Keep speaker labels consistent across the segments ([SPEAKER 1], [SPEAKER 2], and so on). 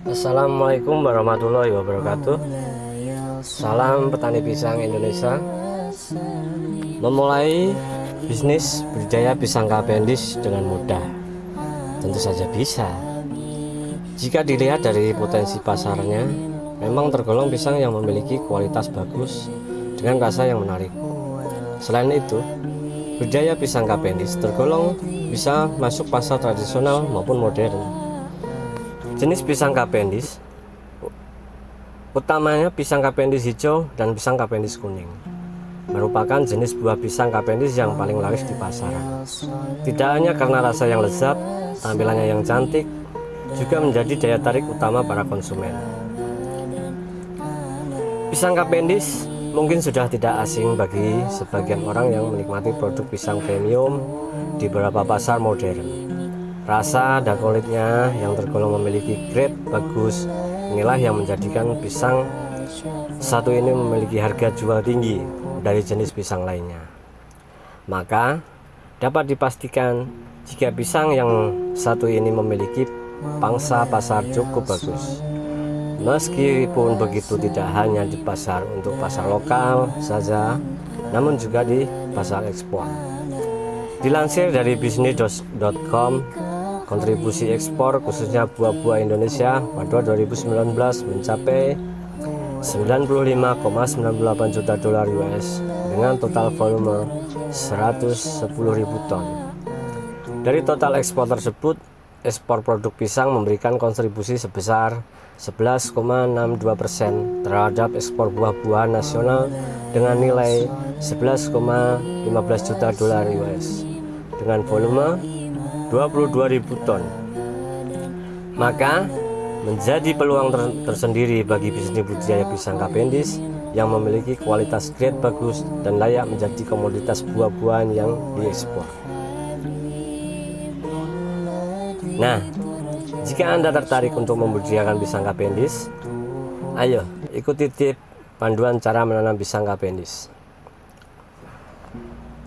[SPEAKER 1] Assalamualaikum warahmatullahi wabarakatuh. Salam petani pisang Indonesia. Memulai bisnis budidaya pisang kapendis dengan mudah. Tentu saja bisa. Jika dilihat dari potensi pasarnya Memang tergolong pisang yang memiliki kualitas bagus Dengan rasa yang menarik. Selain itu Budidaya pisang kapendis tergolong bisa masuk pasar tradisional maupun modern Jenis pisang kapendis utamanya pisang kapendis hijau dan pisang kapendis kuning merupakan jenis buah pisang kapendis yang paling laris di pasaran. Tidak hanya karena rasa yang lezat, tampilannya yang cantik, juga menjadi daya tarik utama para konsumen. Pisang kapendis mungkin sudah tidak asing bagi sebagian orang yang menikmati produk pisang premium di beberapa pasar modern. Rasa dan kulitnya yang tergolong memiliki grade bagus inilah yang menjadikan pisang satu ini memiliki harga jual tinggi dari jenis pisang lainnya. Maka dapat dipastikan jika pisang yang satu ini memiliki pangsa pasar cukup bagus. Meskipun begitu tidak hanya di pasar untuk pasar lokal saja, namun juga di pasar ekspor. Dilansir dari bisnis.com, Kontribusi ekspor khususnya buah-buah Indonesia pada 2019 mencapai 95,98 juta dolar US dengan total volume 110.000 ton. Dari total ekspor tersebut, ekspor produk pisang memberikan kontribusi sebesar 11,62 persen terhadap ekspor buah-buahan nasional dengan nilai 11,15 juta dolar US dengan volume 22.000 ton. Maka menjadi peluang ter tersendiri bagi bisnis budidaya pisang kapendis yang memiliki kualitas grade bagus dan layak menjadi komoditas buah-buahan yang diekspor. Nah jika anda tertarik untuk membudidayakan pisang kapendis ayo ikuti tip panduan cara menanam pisang kapendis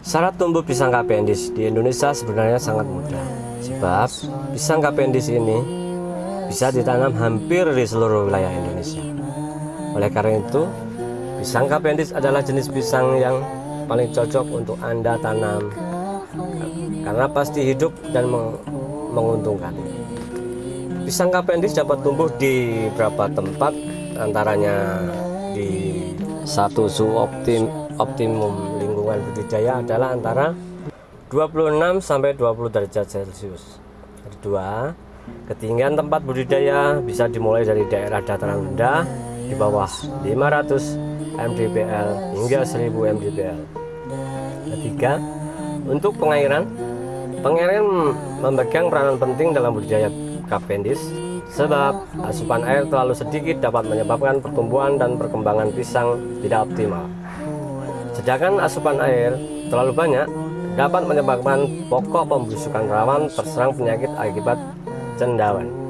[SPEAKER 1] Syarat tumbuh pisang kapendis di Indonesia sebenarnya sangat mudah. Sebab pisang kapendis ini bisa ditanam hampir di seluruh wilayah Indonesia. Oleh karena itu pisang kapendis adalah jenis pisang yang paling cocok untuk Anda tanam Karena pasti hidup dan menguntungkan. Pisang kapendis dapat tumbuh di beberapa tempat antaranya di satu su optim, optimum lingkungan budidaya adalah antara 26 sampai 20 derajat Celcius. Kedua, ketinggian tempat budidaya bisa dimulai dari daerah dataran rendah di bawah 500 mdpl hingga 1000 mdpl. Ketiga, untuk pengairan, pengairan memegang peranan penting dalam budidaya Cavendish sebab asupan air terlalu sedikit dapat menyebabkan pertumbuhan dan perkembangan pisang tidak optimal. Sedangkan asupan air terlalu banyak dapat menyebabkan pokok pembusukan rawan terserang penyakit akibat cendawan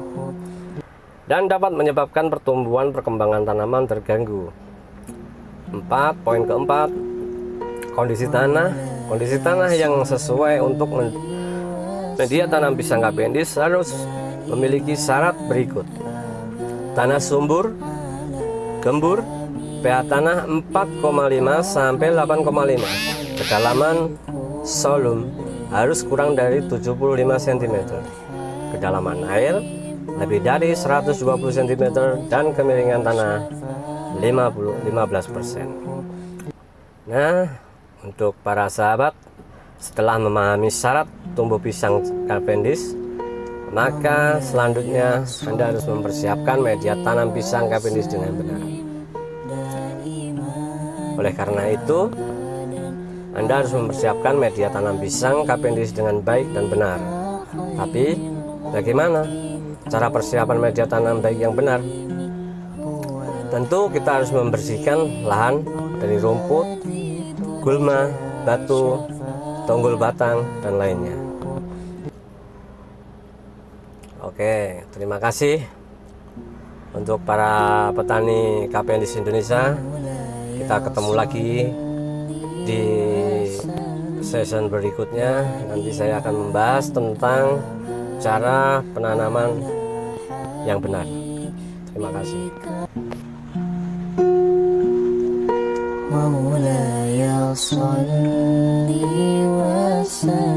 [SPEAKER 1] dan dapat menyebabkan pertumbuhan perkembangan tanaman terganggu. 4. Poin keempat, kondisi tanah. Kondisi tanah yang sesuai untuk media tanam pisang kapendis harus memiliki syarat berikut. Tanah sumbur, gembur, pH tanah 4,5 sampai 8,5 kedalaman solum harus kurang dari 75 cm kedalaman air lebih dari 120 cm dan kemiringan tanah 50 15% nah untuk para sahabat setelah memahami syarat tumbuh pisang Cavendish maka selanjutnya Anda harus mempersiapkan media tanam pisang Cavendish dengan benar oleh karena itu, Anda harus mempersiapkan media tanam pisang kapendis dengan baik dan benar. Tapi, bagaimana cara persiapan media tanam baik yang benar? Tentu kita harus membersihkan lahan dari rumput, gulma, batu, tonggol batang, dan lainnya. Oke, terima kasih untuk para petani kapendis Indonesia kita ketemu lagi di season berikutnya nanti saya akan membahas tentang cara penanaman yang benar Terima kasih.
[SPEAKER 2] مولاي صل وسلم